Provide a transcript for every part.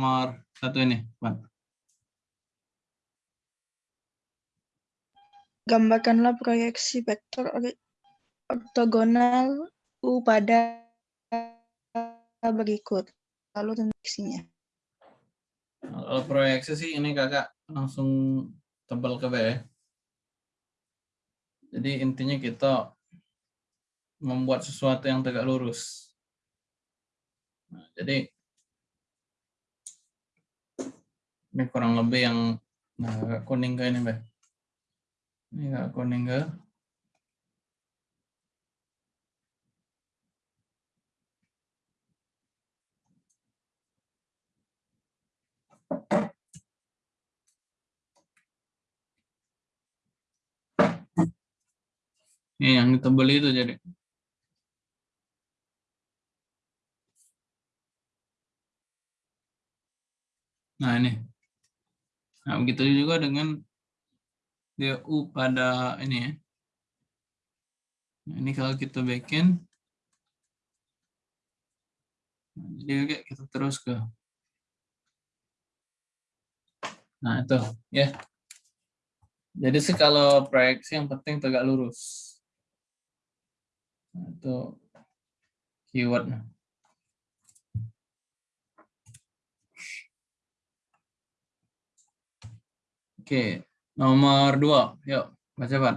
nomor satu ini, Pak. Gambarkanlah proyeksi vektor ortogonal U pada berikut. Lalu tentuksinya. Kalau proyeksi sih ini kakak langsung tebal ke B ya. Jadi intinya kita membuat sesuatu yang tegak lurus. Nah, jadi ini kurang lebih yang nah, agak kuning ke ini, Mbak. Ini agak kuning ke Ini yang ditebel itu jadi. Nah ini. Nah begitu juga dengan dia U pada ini ya. Nah, ini kalau kita bikin. Jadi kita terus ke. Nah itu ya. Jadi sih kalau proyeksi yang penting tegak lurus. Nah, itu keywordnya. Oke, nomor dua, yuk baca Pak.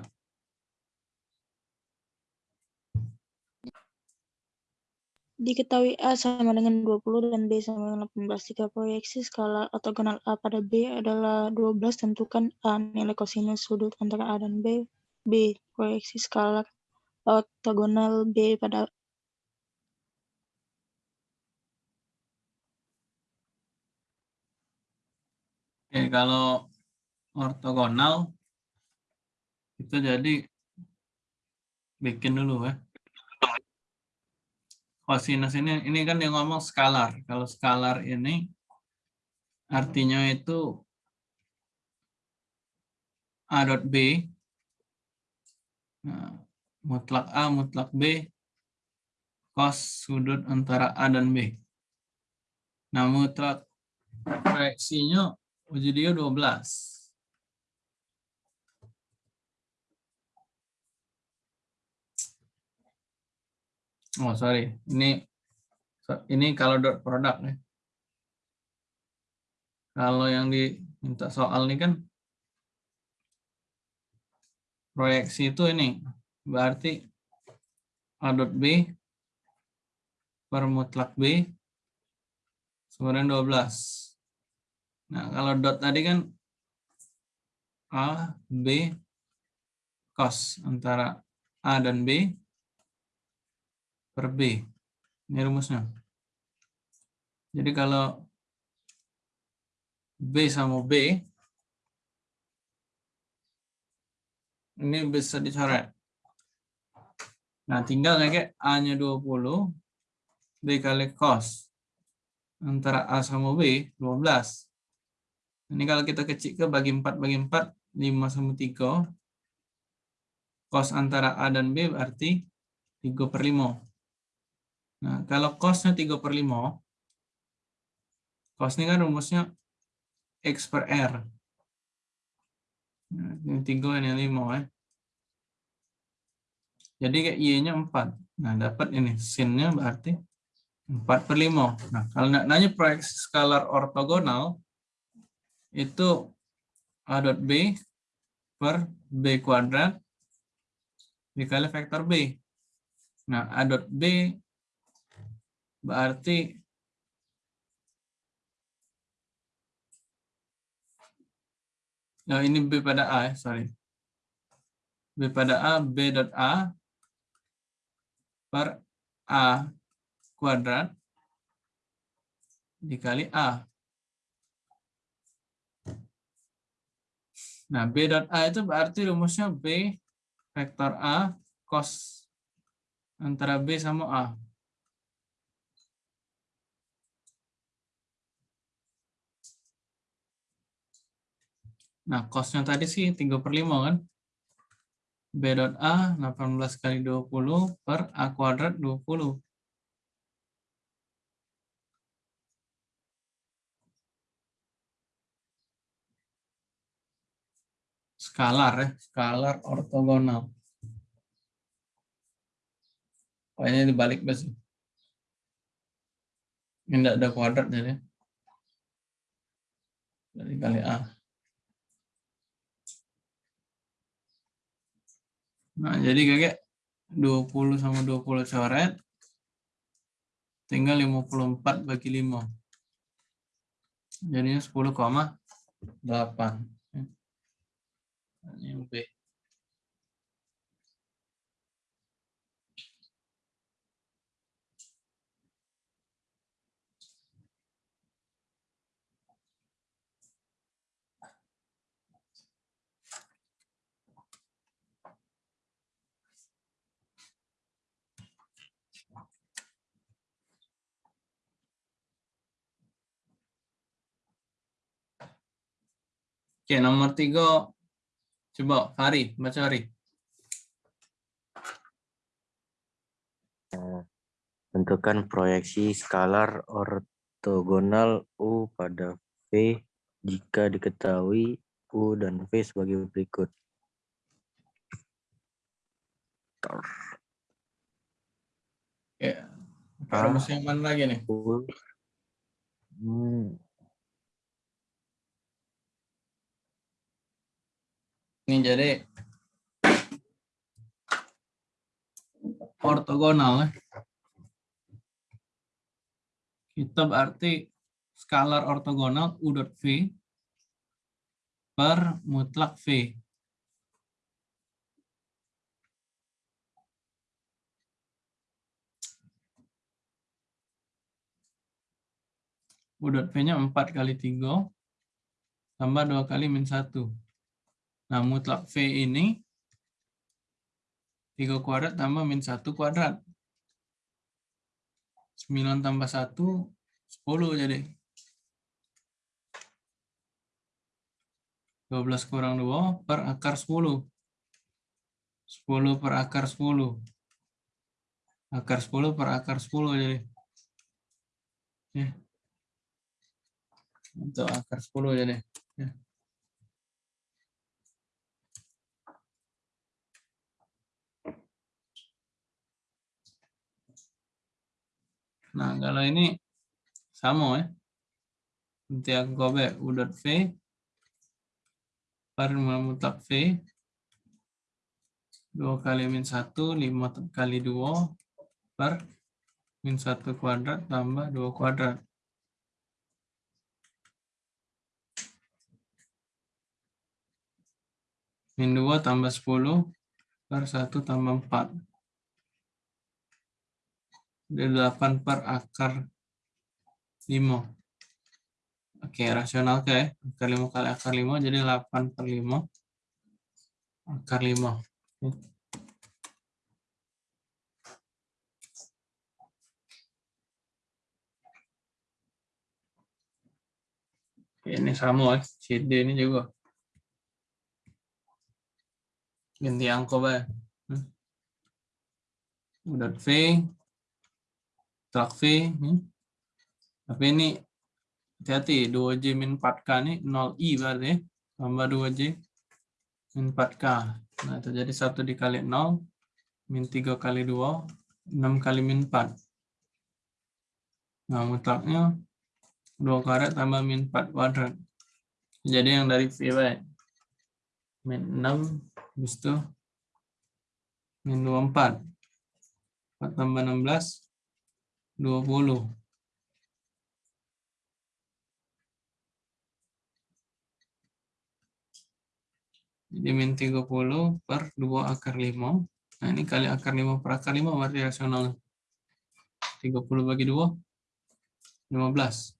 Diketahui A sama dengan 20 dan B sama dengan 18. Jika proyeksi skala ortogonal A pada B adalah 12, tentukan A nilai kosinus sudut antara A dan B. B. Proyeksi skala ortogonal B pada Oke, kalau ortogonal itu jadi bikin dulu ya. Kosinus ini ini kan yang ngomong skalar. Kalau skalar ini artinya itu A dot B nah, mutlak A mutlak B cos sudut antara A dan B. Nah, mutlak proyeksinya Ujidio 12. Oh, sorry. Ini ini kalau dot produk ya. Kalau yang diminta soal ini kan proyeksi itu ini berarti A dot B per mutlak B sama 12. Nah, kalau dot tadi kan A, B, cos antara A dan B per B. Ini rumusnya. Jadi kalau B sama B, ini bisa dicoret. Nah, tinggal kayak A-nya 20 dikali cos antara A sama B 12. Ini kalau kita kecil ke bagi 4 bagi 4 5 sama 3 cos antara A dan B berarti 3 per 5. Nah, kalau cosnya 3 per 5, cos ini kan rumusnya X per R. Nah, ini 3, ini 5 ya. Jadi kayak Y-nya 4. Nah, dapat ini. Sin-nya berarti 4 per 5. Nah, kalau nanya proyeksi skalar ortogonal, itu A dot B per B kuadrat dikali vektor B. Nah, A dot B berarti Nah, ini B pada A, ya, sorry. B pada A, B dot A per A kuadrat dikali A. Nah, B dot A itu berarti rumusnya B vektor A cos antara B sama A. Nah, costnya tadi sih 3 per 5 kan? B.A 18 kali 20 per A kuadrat 20. Skalar ya, skalar ortogonal. Pokoknya dibalik besi. Ini tidak ada kuadrat jadi. Dari kali A. Nah, jadi kakek 20 sama 20 coret. Tinggal 54 bagi 5. Jadinya 10,8. Ini B. Oke, nomor tiga. Coba, Fari, baca Fari. Tentukan proyeksi skalar ortogonal U pada V jika diketahui U dan V sebagai berikut. Oke. Rumus yang mana lagi nih? U Hmm, Ini jadi ortogonal ya. Kita berarti skalar ortogonal U dot V per mutlak V. U dot V-nya 4 kali 3 tambah 2 kali min 1. Nah, mutlak V ini 3 kuadrat tambah min 1 kuadrat. 9 tambah 1, 10 jadi. 12 kurang 2 per akar 10. 10 per akar 10. Akar 10 per akar 10 jadi. Ya. Untuk akar 10 jadi. Ya. Nah, kalau ini sama ya. Nanti aku gobek U dot V per mutlak V 2 kali min 1, 5 kali 2 per min 1 kuadrat tambah 2 kuadrat. Min 2 tambah 10 per 1 tambah 4. 8 per akar 5. Oke, rasional ke ya. Akar 5 kali akar 5, jadi 8 per 5. Akar 5. Oke, ini sama ya. CD ini juga. Ganti angka ya. Udah V, Trak V. hmm. Tapi ini hati-hati 2J min 4K ini 0I berarti ya. Tambah 2J min 4K. Nah jadi 1 dikali 0 min 3 kali 2 6 kali min 4. Nah mutlaknya 2 kuadrat tambah min 4 kuadrat. Jadi yang dari V baik. Min 6 habis itu min 24. 4 tambah 16 20. Jadi min 30 per 2 akar 5. Nah ini kali akar 5 per akar 5 berarti rasional. 30 bagi 2. 15.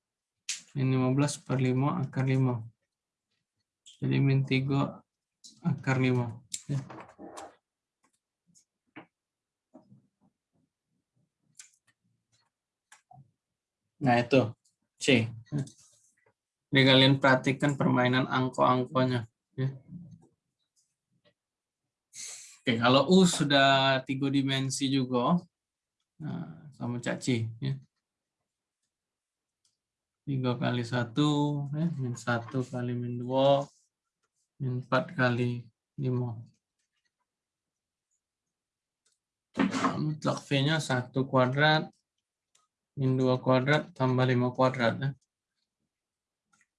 Min 15 per 5 akar 5. Jadi min 3 akar 5. Ya. Nah itu C. Jadi kalian perhatikan permainan angko-angkonya. Ya. Oke, kalau U sudah tiga dimensi juga, nah, sama caci. Ya. 3 kali 1, ya, min 1 kali min 2, Min 4 kali 5. Mutlak V-nya 1 kuadrat min 2 kuadrat tambah 5 kuadrat. Ya.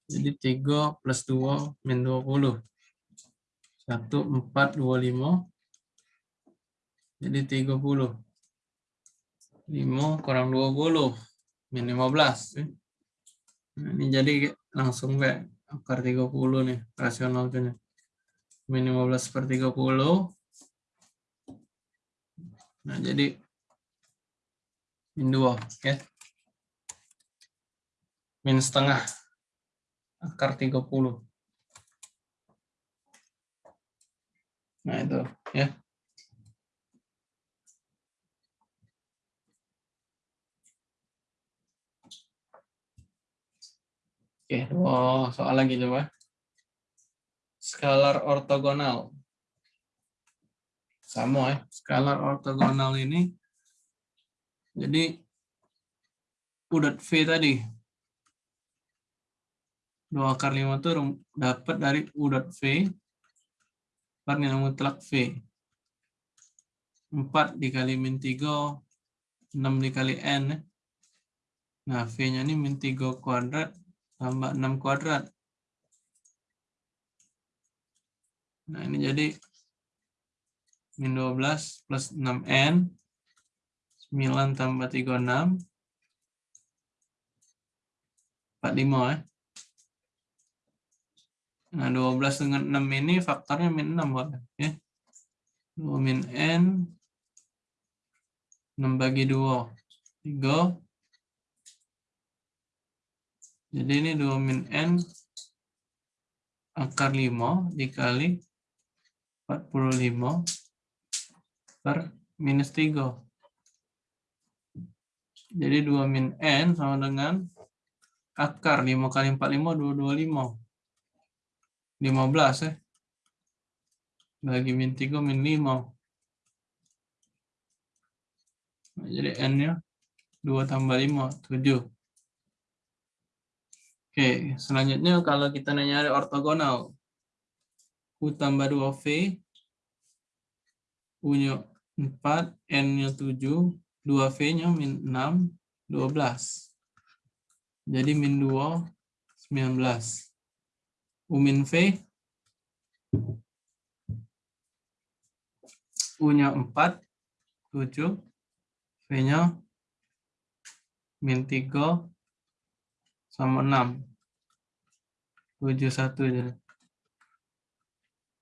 Jadi 3 plus 2 min 20. 1, 4, 2, 5. Jadi 30. 5 kurang 20. Min 15. Ya. Nah, ini jadi langsung V. Akar 30 nih. Rasional punya. Min 15 per 30. Nah, jadi min 2 ya. Min setengah akar 30. Nah, itu ya. Oke, oh, soal lagi coba. Skalar ortogonal sama ya skalar ortogonal ini jadi udat V tadi. Dua akar lima itu dapat dari udat V. Per nilai mutlak V. 4 dikali min 3 6 dikali N. Nah V nya ini min 3 kuadrat tambah 6 kuadrat. Nah ini jadi min 12 plus 6N 9 tambah 36 45 ya. Nah 12 dengan 6 ini faktornya min 6 boleh ya. 2 min N 6 bagi 2 3 jadi ini 2 min N akar 5 dikali 45 per minus 3. Jadi 2 min N sama dengan akar 5 kali 45, 225. 15 ya. Bagi min 3, min 5. Nah, jadi N-nya 2 tambah 5, 7. Oke, selanjutnya kalau kita nyari ortogonal. U tambah 2V, U-nya 4, N-nya 7, 2V-nya min 6, 12. Jadi min 2, 19. U min V, U-nya 4, 7, V-nya min 3, sama 6. 71 jadi.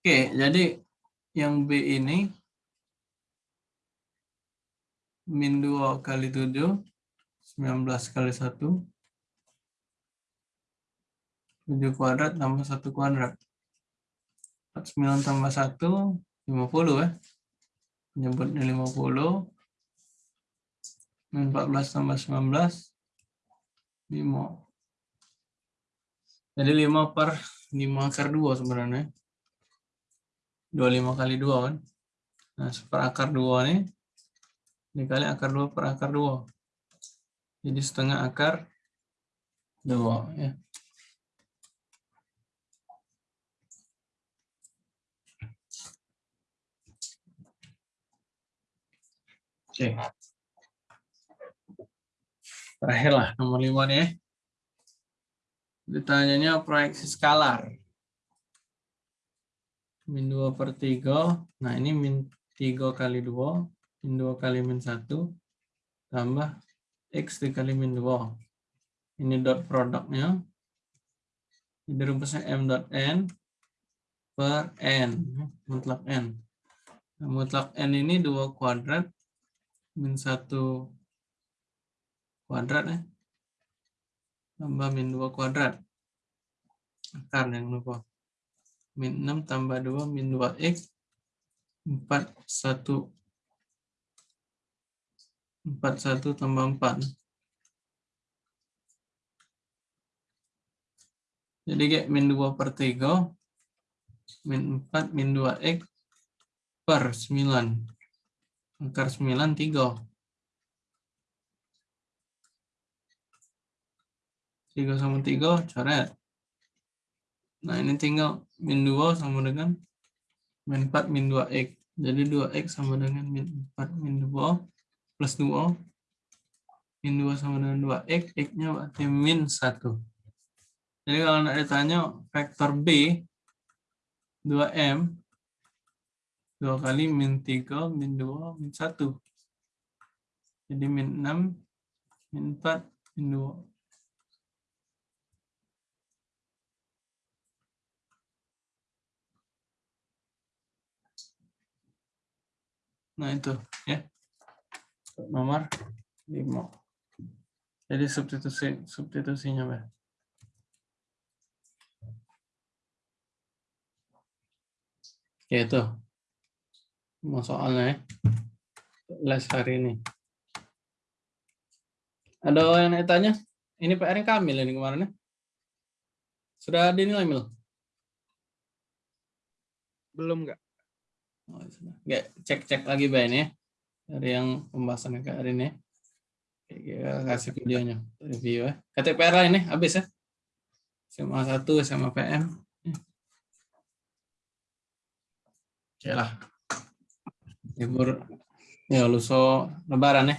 Oke, jadi yang B ini min 2 kali 7, 19 kali 1, 7 kuadrat tambah 1 kuadrat. 49 tambah 1, 50 ya. Menyebutnya 50. Min 14 tambah 19, 5. Jadi 5 per 5 akar 2 sebenarnya. 25 kali 2 kan. Nah, seperakar 2 nih dikali akar 2 per akar 2. Jadi setengah akar 2 ya. Oke. Terakhir lah nomor 5 nih ya. Ditanyanya proyeksi skalar. Min 2 per 3. Nah ini min 3 kali 2 min 2 kali min 1 tambah x dikali min 2. Ini dot produknya. Jadi rumusnya m dot n per n, mutlak n. Nah, mutlak n ini 2 kuadrat min 1 kuadrat ya. Tambah min 2 kuadrat. Akar yang lupa. Min 6 tambah 2 min 2x 4 1 41 tambah 4. Jadi kayak min 2 per 3, min 4, min 2x per 9. Akar 9, 3. 3 sama 3, coret. Nah, ini tinggal min 2 sama dengan min 4 min 2x. Jadi 2x sama dengan min 4 min 2 plus 2. Min 2 sama dengan 2x, x-nya berarti min 1. Jadi kalau nak ditanya vektor B 2M 2 kali min 3 min 2 min 1. Jadi min 6 min 4 min 2. Nah itu ya. Nomor 5. Jadi substitusi substitusinya Mbak. Ya itu. Mau soalnya ya. Les hari ini. Ada yang tanya? Ini PR yang Kamil ini kemarin ya. Sudah dinilai Mil? Belum nggak? Oh. Nggak, cek-cek lagi Mbak ini ya. Dari yang pembahasan ke hari ini. Kita kasih videonya. Review ya. KTPR ini habis ya. SMA 1, SMA PM. Oke lah. Libur ya luso lebaran ya.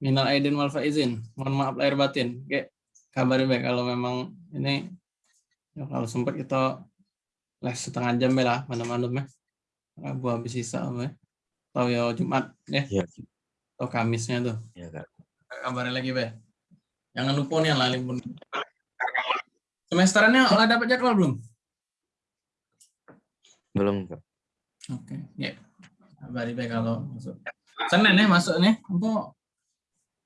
Minal aidin wal faizin. Mohon maaf lahir batin. Oke, kabarin baik kalau memang ini ya kalau sempat kita les setengah jam ya lah mana-mana ya. Rabu habis sisa ya. Tahu ya Jumat ya. Iya. Atau Kamisnya tuh. Ya kak. Kabarin lagi be. Jangan lupa nih lah libur. Semesterannya udah dapat jadwal belum? Belum kak. Oke, ya. Kabari be kalau masuk. Senin ya masuk nih. Apa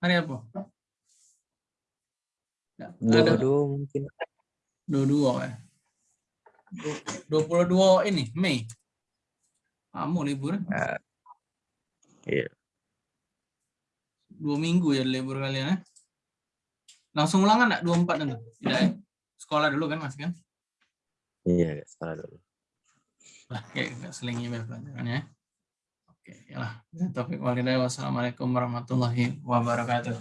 hari apa? Ya, Dua-dua mungkin. dua-dua ya. Dua puluh dua ini Mei. Kamu libur Ah, Iya. dua minggu ya libur kalian ya. Langsung ulangan enggak? 24 nanti? Tidak ya? Sekolah dulu kan masih kan? Iya kak. Salah dulu. Lah, kayak nggak selingi be pelajarannya. Oke, ya lah. Taufiq walhidayah. Wassalamualaikum warahmatullahi wabarakatuh.